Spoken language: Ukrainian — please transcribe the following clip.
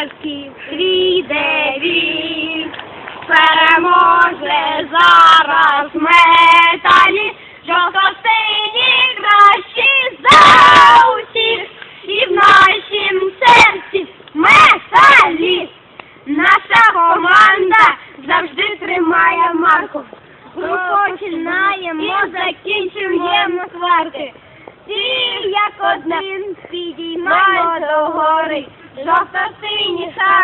Харків, прийде він, переможе зараз металі, жовто-сині кращі за усіх, і в нашім серці металі. Наша команда завжди тримає марку. Ми починаємо, закінчуємо сварки. Всі як один підіймаємо до Nossa Senhora.